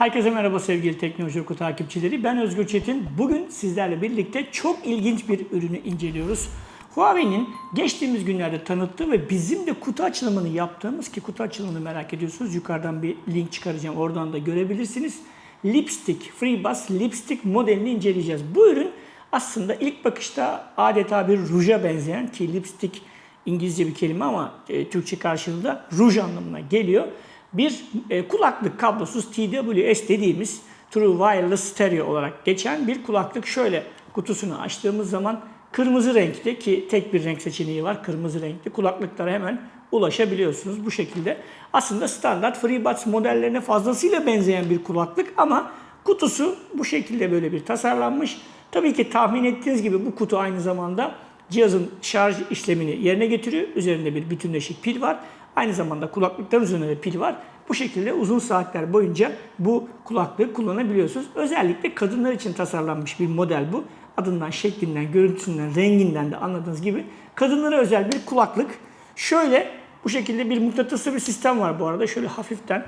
Herkese merhaba sevgili Teknoloji Oku takipçileri. Ben Özgür Çetin. Bugün sizlerle birlikte çok ilginç bir ürünü inceliyoruz. Huawei'nin geçtiğimiz günlerde tanıttığı ve bizim de kutu açılımını yaptığımız ki kutu açılımını merak ediyorsunuz. Yukarıdan bir link çıkaracağım. Oradan da görebilirsiniz. Lipstick, FreeBuds Lipstick modelini inceleyeceğiz. Bu ürün aslında ilk bakışta adeta bir ruja benzeyen ki lipstick İngilizce bir kelime ama e, Türkçe karşılığı da ruj anlamına geliyor. Bir e, kulaklık kablosuz TWS dediğimiz True Wireless Stereo olarak geçen bir kulaklık. Şöyle kutusunu açtığımız zaman kırmızı renkte ki tek bir renk seçeneği var kırmızı renkli kulaklıklara hemen ulaşabiliyorsunuz bu şekilde. Aslında standart FreeBuds modellerine fazlasıyla benzeyen bir kulaklık ama kutusu bu şekilde böyle bir tasarlanmış. Tabii ki tahmin ettiğiniz gibi bu kutu aynı zamanda cihazın şarj işlemini yerine getiriyor. Üzerinde bir bütünleşik pil var. Aynı zamanda kulaklıkların üzerinde de pil var. Bu şekilde uzun saatler boyunca bu kulaklığı kullanabiliyorsunuz. Özellikle kadınlar için tasarlanmış bir model bu. Adından, şeklinden, görüntüsünden, renginden de anladığınız gibi kadınlara özel bir kulaklık. Şöyle bu şekilde bir mıknatıslı bir sistem var bu arada. Şöyle hafiften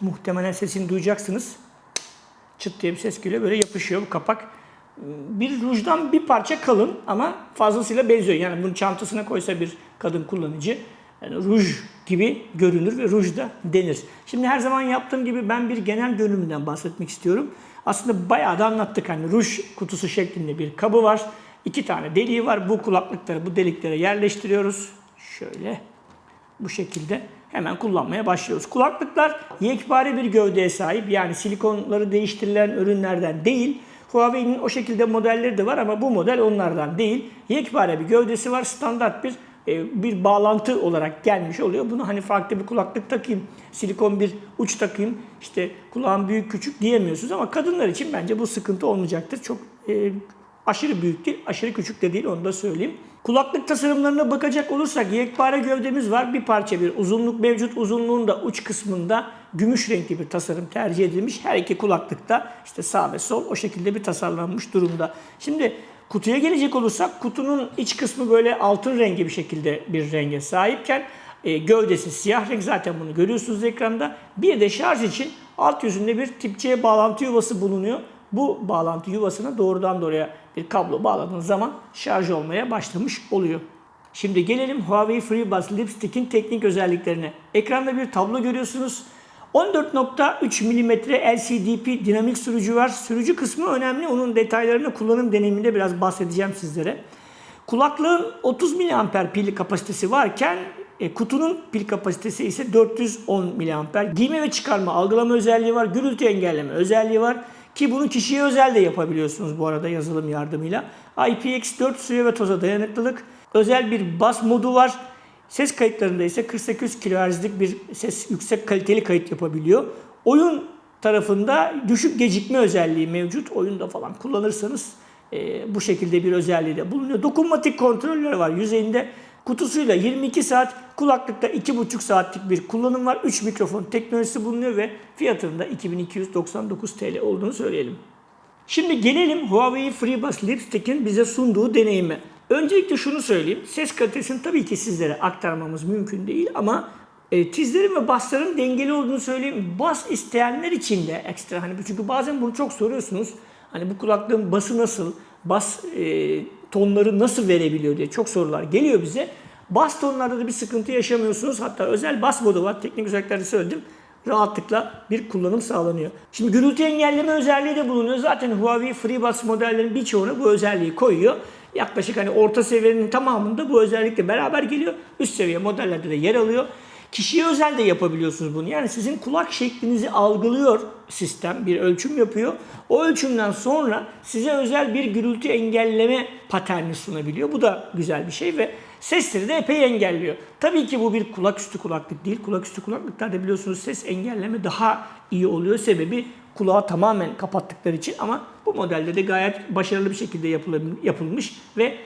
muhtemelen sesini duyacaksınız. Çıt diye bir ses geliyor. Böyle yapışıyor bu kapak bir rujdan bir parça kalın ama fazlasıyla benziyor. Yani bunu çantasına koysa bir kadın kullanıcı yani ruj gibi görünür ve ruj da denir. Şimdi her zaman yaptığım gibi ben bir genel görünümünden bahsetmek istiyorum. Aslında bayağı da anlattık. Hani ruj kutusu şeklinde bir kabı var. İki tane deliği var. Bu kulaklıkları bu deliklere yerleştiriyoruz. Şöyle bu şekilde hemen kullanmaya başlıyoruz. Kulaklıklar yekpare bir gövdeye sahip. Yani silikonları değiştirilen ürünlerden değil. Huawei'nin o şekilde modelleri de var ama bu model onlardan değil. Yekpare bir gövdesi var. Standart bir bir bağlantı olarak gelmiş oluyor. Bunu hani farklı bir kulaklık takayım, silikon bir uç takayım, işte kulağım büyük küçük diyemiyorsunuz ama kadınlar için bence bu sıkıntı olmayacaktır. Çok e, aşırı büyük değil, aşırı küçük de değil onu da söyleyeyim. Kulaklık tasarımlarına bakacak olursak yekpare gövdemiz var. Bir parça bir uzunluk mevcut. Uzunluğun da uç kısmında gümüş renkli bir tasarım tercih edilmiş. Her iki kulaklıkta işte sağ ve sol o şekilde bir tasarlanmış durumda. Şimdi kutuya gelecek olursak kutunun iç kısmı böyle altın rengi bir şekilde bir renge sahipken e, gövdesi siyah renk zaten bunu görüyorsunuz ekranda. Bir de şarj için alt yüzünde bir tip C bağlantı yuvası bulunuyor. Bu bağlantı yuvasına doğrudan doğruya bir kablo bağladığınız zaman şarj olmaya başlamış oluyor. Şimdi gelelim Huawei FreeBuds Lipstick'in teknik özelliklerine. Ekranda bir tablo görüyorsunuz. 14.3 mm LCDP dinamik sürücü var. Sürücü kısmı önemli. Onun detaylarını kullanım deneyiminde biraz bahsedeceğim sizlere. Kulaklığın 30 mAh pil kapasitesi varken e, kutunun pil kapasitesi ise 410 mAh. Giyme ve çıkarma algılama özelliği var. Gürültü engelleme özelliği var. Ki bunu kişiye özel de yapabiliyorsunuz bu arada yazılım yardımıyla. IPX4 suya ve toza dayanıklılık. Özel bir bas modu var. Ses kayıtlarında ise 48 kHz'lik bir ses yüksek kaliteli kayıt yapabiliyor. Oyun tarafında düşük gecikme özelliği mevcut. Oyunda falan kullanırsanız e, bu şekilde bir özelliği de bulunuyor. Dokunmatik kontrolleri var yüzeyinde. Kutusuyla 22 saat, kulaklıkta 2,5 saatlik bir kullanım var. 3 mikrofon teknolojisi bulunuyor ve fiyatının da 2299 TL olduğunu söyleyelim. Şimdi gelelim Huawei FreeBuds Lipstick'in bize sunduğu deneyime. Öncelikle şunu söyleyeyim. Ses kalitesini tabii ki sizlere aktarmamız mümkün değil ama e, tizlerin ve basların dengeli olduğunu söyleyeyim. Bas isteyenler için de ekstra hani çünkü bazen bunu çok soruyorsunuz. Hani bu kulaklığın bası nasıl, bas e, tonları nasıl verebiliyor diye çok sorular geliyor bize. Bas tonlarda da bir sıkıntı yaşamıyorsunuz. Hatta özel bas modu var. Teknik özellikleri söyledim. Rahatlıkla bir kullanım sağlanıyor. Şimdi gürültü engelleme özelliği de bulunuyor. Zaten Huawei FreeBuds modellerinin birçoğuna bu özelliği koyuyor. Yaklaşık hani orta seviyenin tamamında bu özellikle beraber geliyor. Üst seviye modellerde de yer alıyor. Kişiye özel de yapabiliyorsunuz bunu. Yani sizin kulak şeklinizi algılıyor sistem, bir ölçüm yapıyor. O ölçümden sonra size özel bir gürültü engelleme paterni sunabiliyor. Bu da güzel bir şey ve sesleri de epey engelliyor. Tabii ki bu bir kulaküstü kulaklık değil. Kulaküstü kulaklıklarda biliyorsunuz ses engelleme daha iyi oluyor. Sebebi kulağı tamamen kapattıkları için ama bu modelde de gayet başarılı bir şekilde yapılmış ve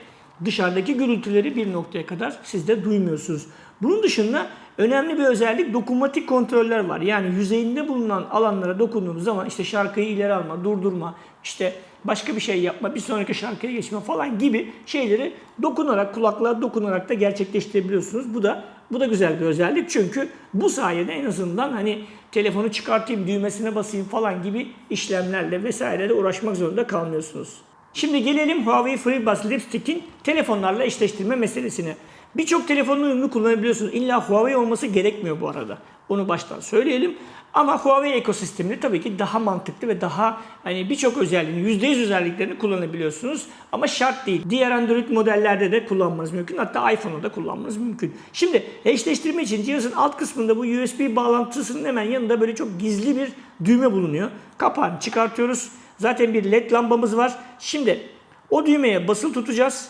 dışarıdaki gürültüleri bir noktaya kadar siz de duymuyorsunuz. Bunun dışında önemli bir özellik dokunmatik kontroller var. Yani yüzeyinde bulunan alanlara dokunduğumuz zaman işte şarkıyı ileri alma, durdurma, işte başka bir şey yapma, bir sonraki şarkıya geçme falan gibi şeyleri dokunarak, kulaklığa dokunarak da gerçekleştirebiliyorsunuz. Bu da bu da güzel bir özellik çünkü bu sayede en azından hani telefonu çıkartayım, düğmesine basayım falan gibi işlemlerle vesaireyle uğraşmak zorunda kalmıyorsunuz. Şimdi gelelim Huawei FreeBuds Lipstick'in telefonlarla eşleştirme meselesine. Birçok telefonun uyumlu kullanabiliyorsunuz. İlla Huawei olması gerekmiyor bu arada. Onu baştan söyleyelim. Ama Huawei ekosisteminde tabii ki daha mantıklı ve daha hani birçok özelliğini, %100 özelliklerini kullanabiliyorsunuz. Ama şart değil. Diğer Android modellerde de kullanmanız mümkün. Hatta iPhone'da da kullanmanız mümkün. Şimdi eşleştirme için cihazın alt kısmında bu USB bağlantısının hemen yanında böyle çok gizli bir düğme bulunuyor. Kapağını çıkartıyoruz. Zaten bir led lambamız var. Şimdi o düğmeye basılı tutacağız.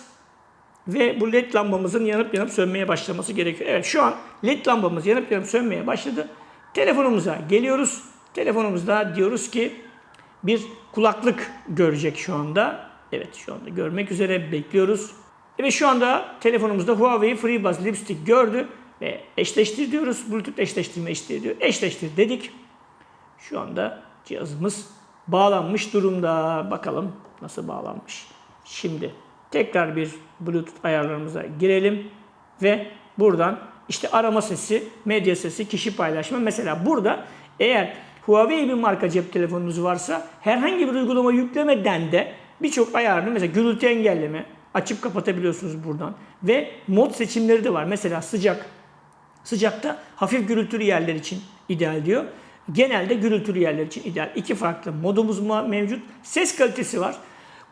Ve bu led lambamızın yanıp yanıp sönmeye başlaması gerekiyor. Evet şu an led lambamız yanıp yanıp sönmeye başladı. Telefonumuza geliyoruz. Telefonumuzda diyoruz ki bir kulaklık görecek şu anda. Evet şu anda görmek üzere bekliyoruz. Ve şu anda telefonumuzda Huawei FreeBuds Lipstick gördü. Ve eşleştir diyoruz. Bluetooth eşleştirme eşleştir diyor. Eşleştir dedik. Şu anda cihazımız bağlanmış durumda. Bakalım nasıl bağlanmış. Şimdi tekrar bir Bluetooth ayarlarımıza girelim ve buradan işte arama sesi, medya sesi, kişi paylaşma. Mesela burada eğer Huawei bir marka cep telefonunuz varsa herhangi bir uygulama yüklemeden de birçok ayarını mesela gürültü engelleme açıp kapatabiliyorsunuz buradan. Ve mod seçimleri de var. Mesela sıcak. Sıcakta hafif gürültülü yerler için ideal diyor. Genelde gürültülü yerler için ideal. İki farklı modumuz mevcut. Ses kalitesi var.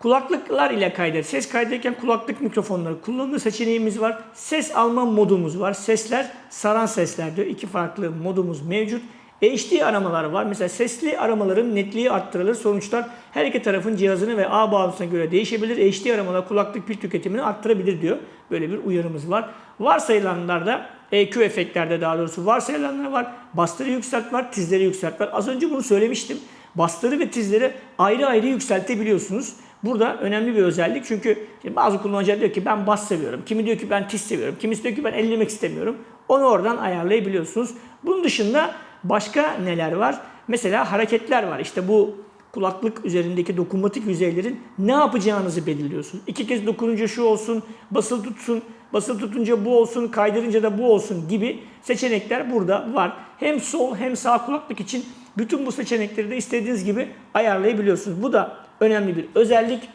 Kulaklıklar ile kaydet. Ses kaydederken kulaklık mikrofonları kullanılır seçeneğimiz var. Ses alma modumuz var. Sesler saran sesler diyor. İki farklı modumuz mevcut. HD aramalar var. Mesela sesli aramaların netliği arttırılır. Sonuçlar her iki tarafın cihazını ve ağ bağlantısına göre değişebilir. HD aramalar kulaklık pil tüketimini arttırabilir diyor. Böyle bir uyarımız var. Varsayılanlarda EQ efektlerde daha doğrusu varsayılanlar var. Bastırı yükselt var, tizleri yükselt var. Az önce bunu söylemiştim. Bastırı ve tizleri ayrı ayrı yükseltebiliyorsunuz. Burada önemli bir özellik çünkü bazı kullanıcılar diyor ki ben bas seviyorum. Kimi diyor ki ben tiz seviyorum. Kimisi diyor ki ben ellemek istemiyorum. Onu oradan ayarlayabiliyorsunuz. Bunun dışında başka neler var? Mesela hareketler var. İşte bu kulaklık üzerindeki dokunmatik yüzeylerin ne yapacağınızı belirliyorsunuz. İki kez dokununca şu olsun, basılı tutsun, basılı tutunca bu olsun, kaydırınca da bu olsun gibi seçenekler burada var. Hem sol hem sağ kulaklık için bütün bu seçenekleri de istediğiniz gibi ayarlayabiliyorsunuz. Bu da önemli bir özellik.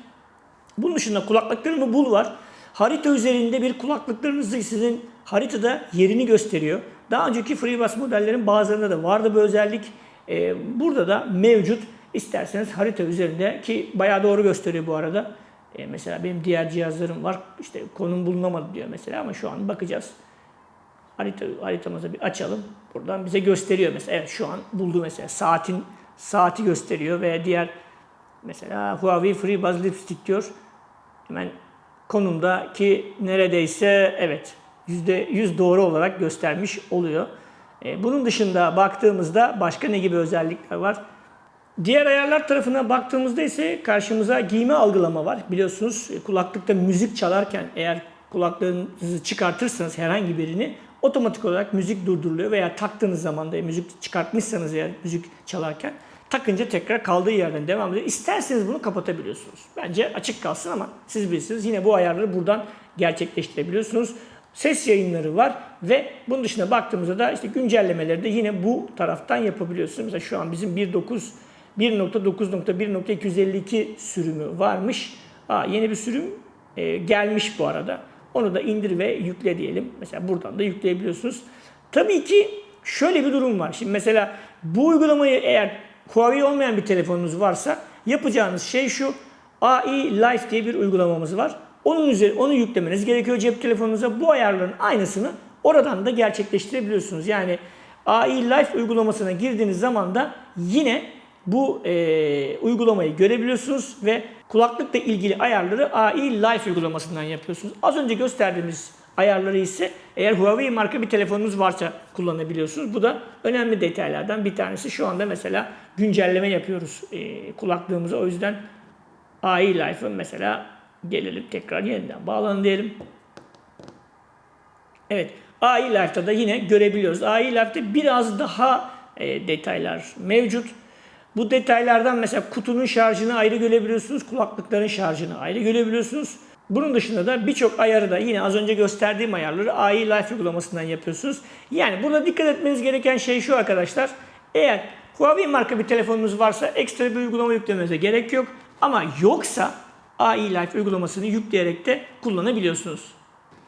Bunun dışında kulaklıklarımı bul var. Harita üzerinde bir kulaklıklarınızı sizin haritada yerini gösteriyor. Daha önceki FreeBuds modellerin bazılarında da vardı bu özellik. Ee, burada da mevcut. İsterseniz harita üzerinde ki bayağı doğru gösteriyor bu arada. Ee, mesela benim diğer cihazlarım var. İşte konum bulunamadı diyor mesela ama şu an bakacağız. Harita, haritamızı bir açalım. Buradan bize gösteriyor mesela. Evet şu an buldu mesela. Saatin saati gösteriyor ve diğer mesela Huawei FreeBuds Lipstick diyor. Hemen konumdaki neredeyse evet %100 doğru olarak göstermiş oluyor. E, bunun dışında baktığımızda başka ne gibi özellikler var? Diğer ayarlar tarafına baktığımızda ise karşımıza giyme algılama var. Biliyorsunuz e, kulaklıkta müzik çalarken eğer kulaklığınızı çıkartırsanız herhangi birini otomatik olarak müzik durduruluyor veya taktığınız zaman da müzik çıkartmışsanız eğer müzik çalarken takınca tekrar kaldığı yerden devam ediyor. İsterseniz bunu kapatabiliyorsunuz. Bence açık kalsın ama siz bilirsiniz. Yine bu ayarları buradan gerçekleştirebiliyorsunuz. Ses yayınları var ve bunun dışında baktığımızda da işte güncellemeleri de yine bu taraftan yapabiliyorsunuz. Mesela şu an bizim 1.9 1.9.1.252 sürümü varmış. Aa, yeni bir sürüm e, gelmiş bu arada. Onu da indir ve yükle diyelim. Mesela buradan da yükleyebiliyorsunuz. Tabii ki şöyle bir durum var. Şimdi mesela bu uygulamayı eğer Huawei olmayan bir telefonunuz varsa yapacağınız şey şu. AI Life diye bir uygulamamız var. Onun üzeri onu yüklemeniz gerekiyor cep telefonunuza. Bu ayarların aynısını oradan da gerçekleştirebiliyorsunuz. Yani AI Life uygulamasına girdiğiniz zaman da yine bu e, uygulamayı görebiliyorsunuz ve kulaklıkla ilgili ayarları AI Life uygulamasından yapıyorsunuz. Az önce gösterdiğimiz ayarları ise eğer Huawei marka bir telefonunuz varsa kullanabiliyorsunuz. Bu da önemli detaylardan bir tanesi. Şu anda mesela güncelleme yapıyoruz e, kulaklığımıza. O yüzden AI Life'ın mesela gelelim tekrar yeniden bağlanın diyelim. Evet AI Life'da da yine görebiliyoruz. AI Life'da biraz daha e, detaylar mevcut. Bu detaylardan mesela kutunun şarjını ayrı görebiliyorsunuz, kulaklıkların şarjını ayrı görebiliyorsunuz. Bunun dışında da birçok ayarı da yine az önce gösterdiğim ayarları AI Life uygulamasından yapıyorsunuz. Yani burada dikkat etmeniz gereken şey şu arkadaşlar. Eğer Huawei marka bir telefonunuz varsa ekstra bir uygulama yüklemenize gerek yok. Ama yoksa AI Life uygulamasını yükleyerek de kullanabiliyorsunuz.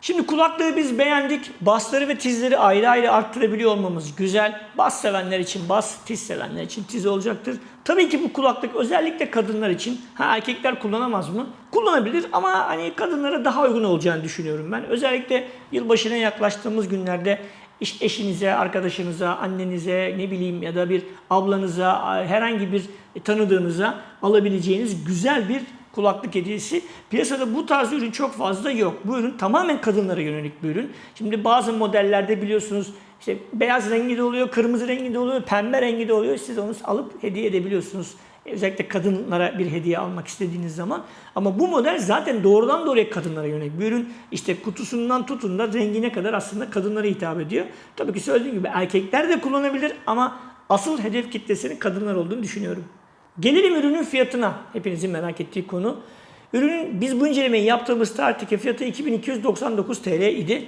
Şimdi kulaklığı biz beğendik. Basları ve tizleri ayrı ayrı arttırabiliyor olmamız güzel. Bas sevenler için bas, tiz sevenler için tiz olacaktır. Tabii ki bu kulaklık özellikle kadınlar için. Ha erkekler kullanamaz mı? Kullanabilir ama hani kadınlara daha uygun olacağını düşünüyorum ben. Özellikle yılbaşına yaklaştığımız günlerde eşinize, arkadaşınıza, annenize, ne bileyim ya da bir ablanıza, herhangi bir tanıdığınıza alabileceğiniz güzel bir kulaklık hediyesi. Piyasada bu tarz ürün çok fazla yok. Bu ürün tamamen kadınlara yönelik bir ürün. Şimdi bazı modellerde biliyorsunuz işte beyaz rengi de oluyor, kırmızı rengi de oluyor, pembe rengi de oluyor. Siz onu alıp hediye edebiliyorsunuz. Özellikle kadınlara bir hediye almak istediğiniz zaman. Ama bu model zaten doğrudan doğruya kadınlara yönelik bir ürün. İşte kutusundan tutun da rengine kadar aslında kadınlara hitap ediyor. Tabii ki söylediğim gibi erkekler de kullanabilir ama asıl hedef kitlesinin kadınlar olduğunu düşünüyorum. Gelelim ürünün fiyatına. Hepinizin merak ettiği konu. Ürünün biz bu incelemeyi yaptığımız tarihteki fiyatı 2299 TL idi.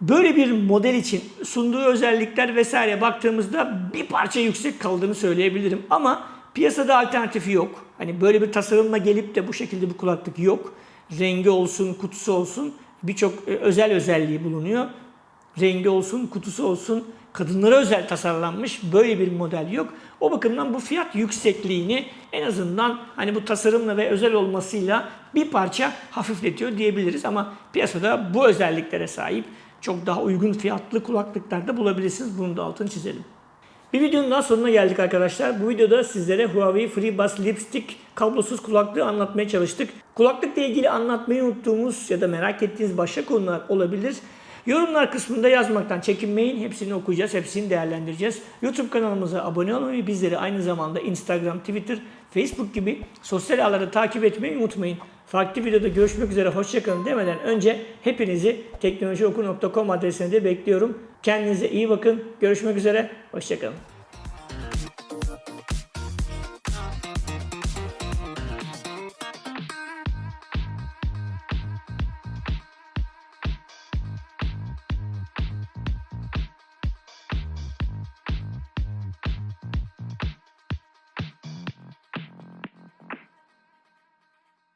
Böyle bir model için sunduğu özellikler vesaire baktığımızda bir parça yüksek kaldığını söyleyebilirim. Ama piyasada alternatifi yok. Hani böyle bir tasarımla gelip de bu şekilde bir kulaklık yok. Rengi olsun, kutusu olsun birçok e, özel özelliği bulunuyor rengi olsun, kutusu olsun kadınlara özel tasarlanmış böyle bir model yok. O bakımdan bu fiyat yüksekliğini en azından hani bu tasarımla ve özel olmasıyla bir parça hafifletiyor diyebiliriz ama piyasada bu özelliklere sahip çok daha uygun fiyatlı kulaklıklar da bulabilirsiniz. Bunu da altını çizelim. Bir videonun daha sonuna geldik arkadaşlar. Bu videoda sizlere Huawei FreeBuds Lipstick kablosuz kulaklığı anlatmaya çalıştık. Kulaklıkla ilgili anlatmayı unuttuğumuz ya da merak ettiğiniz başka konular olabilir. Yorumlar kısmında yazmaktan çekinmeyin. Hepsini okuyacağız, hepsini değerlendireceğiz. YouTube kanalımıza abone olmayı, bizleri aynı zamanda Instagram, Twitter, Facebook gibi sosyal ağları takip etmeyi unutmayın. Farklı videoda görüşmek üzere, hoşçakalın demeden önce hepinizi teknolojioku.com adresine de bekliyorum. Kendinize iyi bakın. Görüşmek üzere, hoşçakalın.